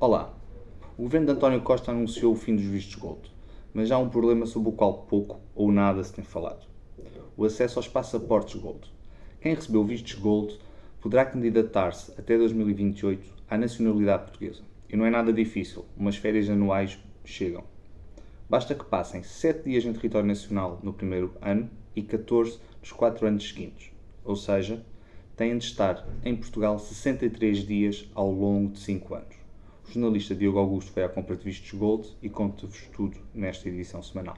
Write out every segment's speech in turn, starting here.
Olá, o governo de António Costa anunciou o fim dos vistos gold, mas há um problema sobre o qual pouco ou nada se tem falado. O acesso aos passaportes gold. Quem recebeu vistos gold poderá candidatar-se até 2028 à nacionalidade portuguesa. E não é nada difícil, umas férias anuais chegam. Basta que passem 7 dias em território nacional no primeiro ano e 14 nos 4 anos seguintes. Ou seja, têm de estar em Portugal 63 dias ao longo de 5 anos. O jornalista Diogo Augusto foi à compra de vistos Gold e conta-vos tudo nesta edição semanal.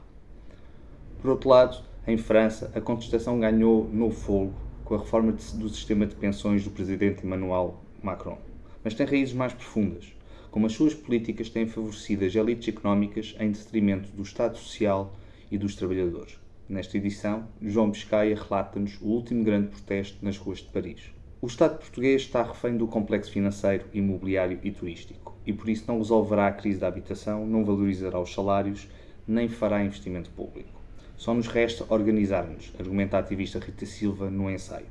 Por outro lado, em França, a contestação ganhou novo fogo com a reforma do sistema de pensões do presidente Emmanuel Macron. Mas tem raízes mais profundas, como as suas políticas têm favorecido as elites económicas em detrimento do Estado Social e dos trabalhadores. Nesta edição, João Biscaia relata-nos o último grande protesto nas ruas de Paris. O Estado português está refém do complexo financeiro, imobiliário e turístico e por isso não resolverá a crise da habitação, não valorizará os salários, nem fará investimento público. Só nos resta organizar-nos, argumenta a ativista Rita Silva no ensaio.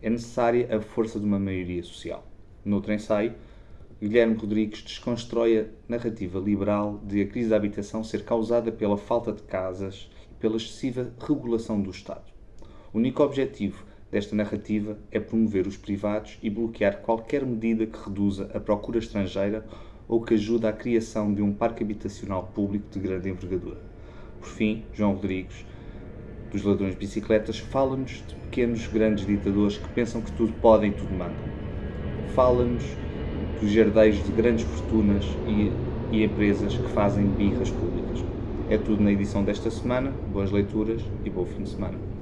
É necessária a força de uma maioria social. Noutro ensaio, Guilherme Rodrigues desconstrói a narrativa liberal de a crise da habitação ser causada pela falta de casas e pela excessiva regulação do Estado. O único objetivo desta narrativa é promover os privados e bloquear qualquer medida que reduza a procura estrangeira ou que ajude à criação de um parque habitacional público de grande envergadura. Por fim, João Rodrigues, dos ladrões de bicicletas, fala-nos de pequenos grandes ditadores que pensam que tudo podem e tudo mandam. Fala-nos dos herdeiros de grandes fortunas e, e empresas que fazem birras públicas. É tudo na edição desta semana. Boas leituras e bom fim de semana.